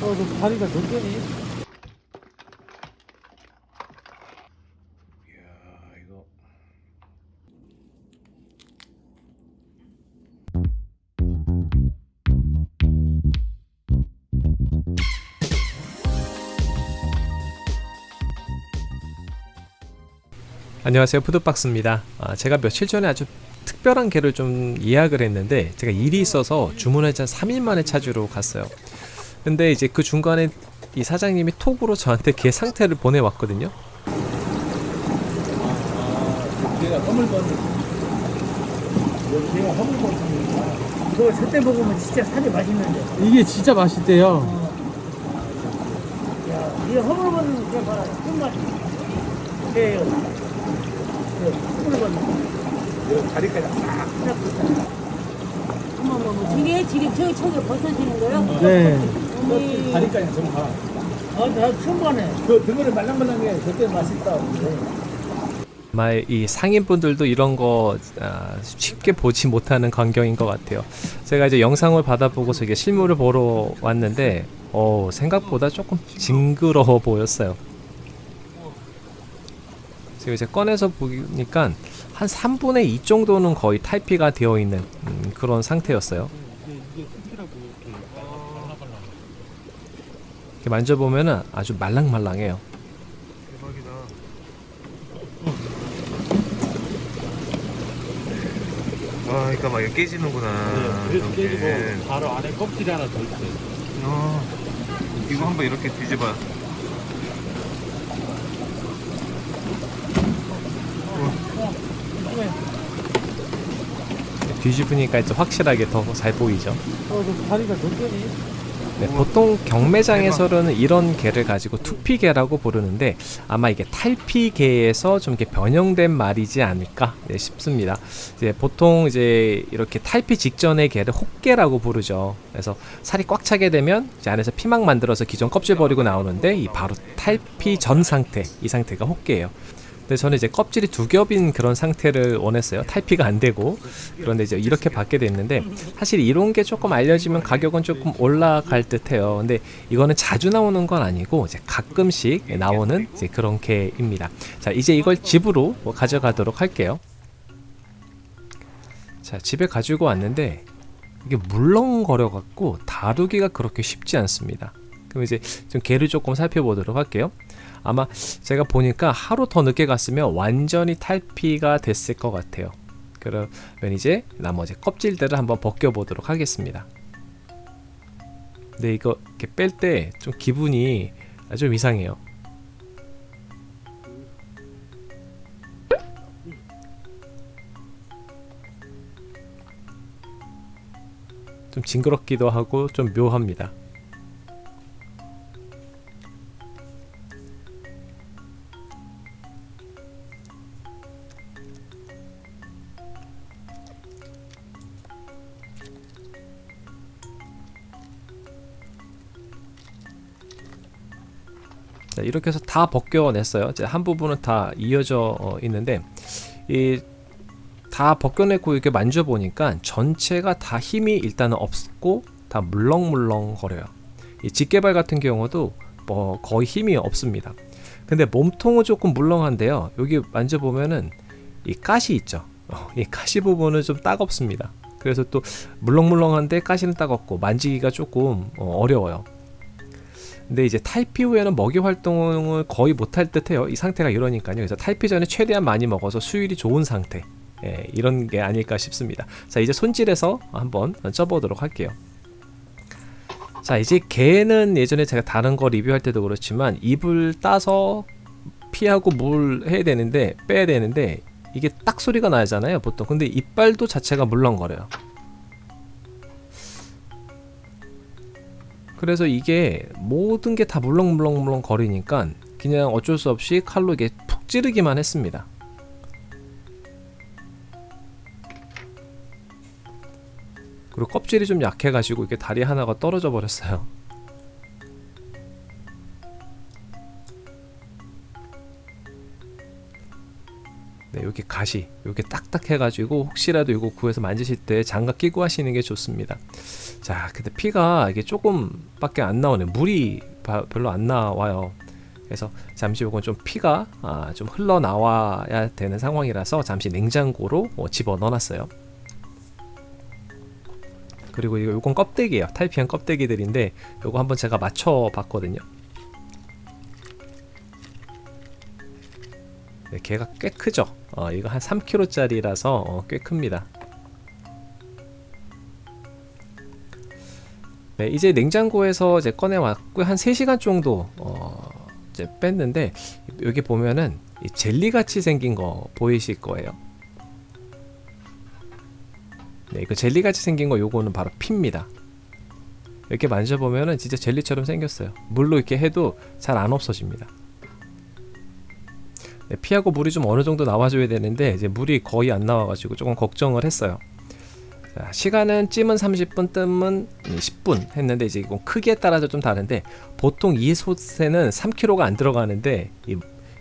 어, 너 다리가? 이야 이거. 안녕하세요. 푸드박스입니다. 아, 제가 며칠 전에 아주 특별한 개를 좀 예약을 했는데 제가 일이 있어서 주문을 한 3일 만에 찾으러 갔어요 근데 이제 그 중간에 이 사장님이 톡으로 저한테 개 상태를 보내왔거든요 얘가 허물건. 얘가 허물건. 그거 저때 먹으면 진짜 살이 맛있는데. 이게 진짜 맛있대요. 야, 이 허물건 그거 봐라. 끝맛. 예, 그 허물건. 다리까지 어머 어머 지게 지금 저기 저기 벗어지는 거요? 네. 다리까지 좀 가. 아, 나 처음 가네. 그 등어리 말랑말랑해. 저때 맛있다. 아마 이 상인분들도 이런 거 아, 쉽게 보지 못하는 광경인 것 같아요. 제가 이제 영상을 받아보고서 이게 실물을 보러 왔는데 어, 생각보다 조금 징그러워 보였어요. 지금 이제 꺼내서 보니까 한 3분의 2 정도는 거의 탈피가 되어 있는 음, 그런 상태였어요. 이렇게 만져보면은 아주 말랑말랑해요. 아, 그러니까 막 이거 깨지는구나. 그래서 이렇게. 깨지고 바로 안에 껍질이 하나 더 있어요. 어, 이거 한번 이렇게 뒤집어. 뒤집으니까 이제 확실하게 더 잘 보이죠. 어, 너 다리가 몇 개니? 네, 보통 경매장에서는 이런 개를 가지고 투피개라고 부르는데 아마 이게 탈피개에서 좀 이렇게 변형된 말이지 않을까 네, 싶습니다. 이제 보통 이제 이렇게 탈피 직전의 개를 혹개라고 부르죠. 그래서 살이 꽉 차게 되면 이제 안에서 피막 만들어서 기존 껍질 버리고 나오는데 이 바로 탈피 전 상태 이 상태가 혹개예요. 근데 저는 이제 껍질이 두 겹인 그런 상태를 원했어요. 탈피가 안 되고 그런데 이제 이렇게 받게 됐는데 사실 이런 게 조금 알려지면 가격은 조금 올라갈 듯해요. 근데 이거는 자주 나오는 건 아니고 이제 가끔씩 나오는 이제 그런 개입니다. 자 이제 이걸 집으로 뭐 가져가도록 할게요. 자 집에 가지고 왔는데 이게 물렁거려 갖고 다루기가 그렇게 쉽지 않습니다. 그럼 이제 좀 개를 조금 살펴보도록 할게요. 아마 제가 보니까 하루 더 늦게 갔으면 완전히 탈피가 됐을 것 같아요. 그러면 이제 나머지 껍질들을 한번 벗겨 보도록 하겠습니다. 근데 이거 이렇게 뺄 때 좀 기분이 좀 이상해요. 좀 징그럽기도 하고 좀 묘합니다. 자, 이렇게 해서 다 벗겨냈어요. 이제 한 부분은 다 이어져 어, 있는데 이 다 벗겨내고 이렇게 만져보니까 전체가 다 힘이 일단은 없고 다 물렁물렁 거려요. 이 직개발 같은 경우도 뭐 거의 힘이 없습니다. 근데 몸통은 조금 물렁한데요. 여기 만져보면은 이 가시 있죠. 어, 이 가시 부분은 좀 따갑습니다. 그래서 또 물렁물렁한데 가시는 따갑고 만지기가 조금 어, 어려워요. 근데 이제 탈피 후에는 먹이 활동을 거의 못할 듯해요. 이 상태가 이러니까요. 그래서 탈피 전에 최대한 많이 먹어서 수율이 좋은 상태. 예, 이런 게 아닐까 싶습니다. 자, 이제 손질해서 한번 쪄보도록 할게요. 자, 이제 개는 예전에 제가 다른 거 리뷰할 때도 그렇지만 입을 따서 피하고 물 해야 되는데 빼야 되는데 이게 딱 소리가 나잖아요, 보통. 근데 이빨도 자체가 물렁거려요. 그래서 이게 모든 게 다 물렁물렁물렁 거리니까 그냥 어쩔 수 없이 칼로 이게 푹 찌르기만 했습니다. 그리고 껍질이 좀 약해가지고 이게 다리 하나가 떨어져 버렸어요. 네, 여기 가시 이렇게 딱딱해가지고 혹시라도 이거 구해서 만지실 때 장갑 끼고 하시는 게 좋습니다. 자, 근데 피가 이게 조금 밖에 안 나오네. 물이 바- 별로 안 나와요. 그래서 잠시 요건 좀 피가 아, 좀 흘러 나와야 되는 상황이라서 잠시 냉장고로 어, 집어 넣어놨어요. 그리고 이거 요건 껍데기예요. 탈피한 껍데기들인데 요거 한번 제가 맞춰 봤거든요. 네, 걔가 꽤 크죠. 어, 이거 한 3kg짜리라서 어, 꽤 큽니다. 네, 이제 냉장고에서 이제 꺼내 왔고 한 3시간 정도 어, 이제 뺐는데 여기 보면은 이 젤리 같이 생긴 거 보이실 거예요. 네, 그 젤리 같이 생긴 거 요거는 바로 피입니다. 이렇게 만져보면은 진짜 젤리처럼 생겼어요. 물로 이렇게 해도 잘 안 없어집니다. 네, 피하고 물이 좀 어느 정도 나와줘야 되는데 이제 물이 거의 안 나와가지고 조금 걱정을 했어요. 자, 시간은 찜은 30분, 뜸은 10분 했는데 이제 이건 크기에 따라서 좀 다른데 보통 이 솥에는 3kg가 안 들어가는데 이,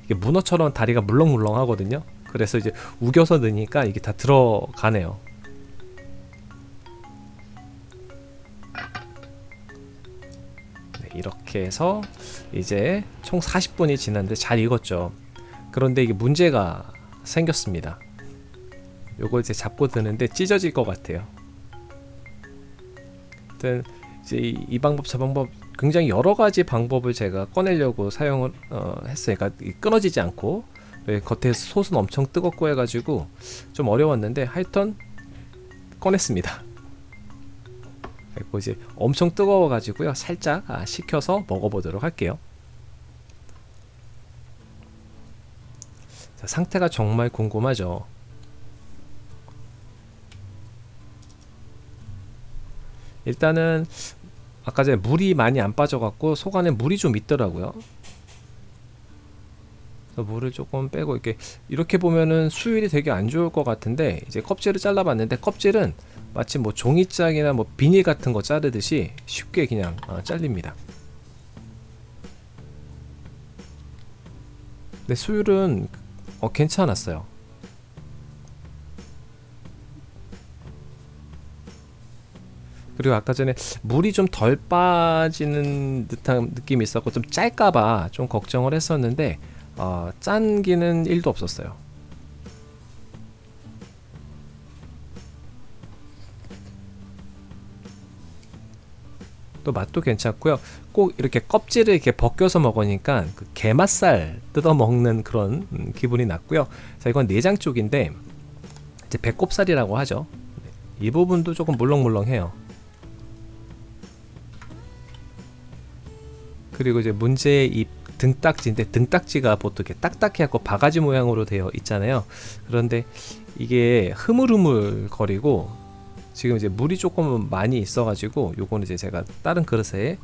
이게 문어처럼 다리가 물렁물렁 하거든요. 그래서 이제 우겨서 넣으니까 이게 다 들어가네요. 네, 이렇게 해서 이제 총 40분이 지났는데 잘 익었죠. 그런데 이게 문제가 생겼습니다. 요걸 이제 잡고 드는데 찢어질 것 같아요. 하여튼 이제 이, 이 방법 저 방법 굉장히 여러 가지 방법을 제가 꺼내려고 사용을 어, 했어요. 그러니까 이 끊어지지 않고 네, 겉에 솥은 엄청 뜨겁고 해가지고 좀 어려웠는데 하여튼 꺼냈습니다. 그리고 이제 엄청 뜨거워가지고요. 살짝 아, 식혀서 먹어보도록 할게요. 상태가 정말 궁금하죠. 일단은 아까 전에 물이 많이 안 빠져갖고 속 안에 물이 좀 있더라고요. 물을 조금 빼고 이렇게 이렇게 보면은 수율이 되게 안 좋을 것 같은데 이제 껍질을 잘라봤는데 껍질은 마치 뭐 종이짝이나 뭐 비닐 같은 거 자르듯이 쉽게 그냥 어, 잘립니다. 근데 수율은 어, 괜찮았어요. 그리고 아까 전에 물이 좀 덜 빠지는 듯한 느낌이 있었고 좀 짤까봐 좀 걱정을 했었는데 어, 짠기는 1도 없었어요. 또 맛도 괜찮고요. 꼭 이렇게 껍질을 이렇게 벗겨서 먹으니까 그 게맛살 뜯어 먹는 그런 음, 기분이 났고요. 자 이건 내장 쪽인데 이제 배꼽살이라고 하죠. 이 부분도 조금 물렁물렁해요. 그리고 이제 문제의 이 등딱지인데 등딱지가 보통 이렇게 딱딱해갖고 바가지 모양으로 되어 있잖아요. 그런데 이게 흐물흐물 거리고 지금 이제 물이 조금 많이 있어가지고 요거는 이제 제가 다른 그릇에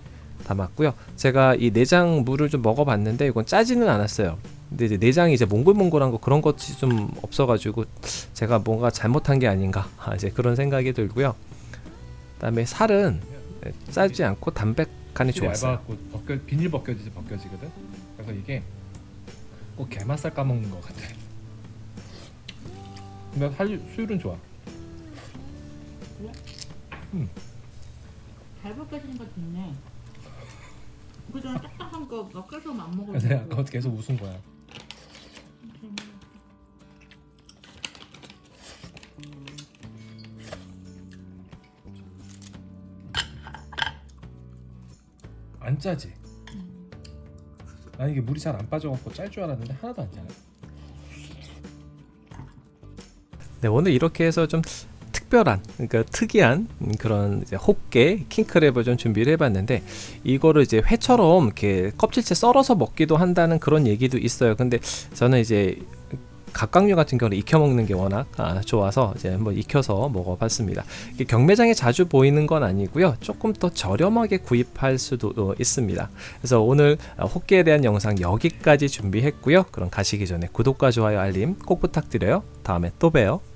담았고요. 제가 이 내장 물을 좀 먹어봤는데 이건 짜지는 않았어요. 근데 이제 내장이 이제 몽글몽글한 거 그런 것이 좀 없어가지고 제가 뭔가 잘못한 게 아닌가 아, 이제 그런 생각이 들고요. 그 다음에 살은 짜지 않고 담백하니 좋았어요. 벗겨 비닐 벗겨지지 벗겨지거든. 그래서 이게 꼭 게맛살 까먹는 것 같아. 근데 살 수율은 좋아. 잘 벗겨지는 것도 있네. 그 전에 딱딱한 거 벗겨서 안 먹어도 그래서 내가 아까 계속 웃은 거야. 안 짜지? 난 이게 물이 잘 안 빠져갖고 짤 줄 알았는데 하나도 안 짜네. 네, 오늘 이렇게 해서 좀 특별한, 그러니까 특이한 그런 호깨 킹크랩을 좀 준비를 해봤는데 이거를 이제 회처럼 이렇게 껍질째 썰어서 먹기도 한다는 그런 얘기도 있어요. 근데 저는 이제 각각류 같은 경우는 익혀 먹는 게 워낙 아, 좋아서 이제 한번 익혀서 먹어봤습니다. 경매장에 자주 보이는 건 아니고요. 조금 더 저렴하게 구입할 수도 어, 있습니다. 그래서 오늘 어, 호깨에 대한 영상 여기까지 준비했고요. 그럼 가시기 전에 구독과 좋아요 알림 꼭 부탁드려요. 다음에 또 봬요.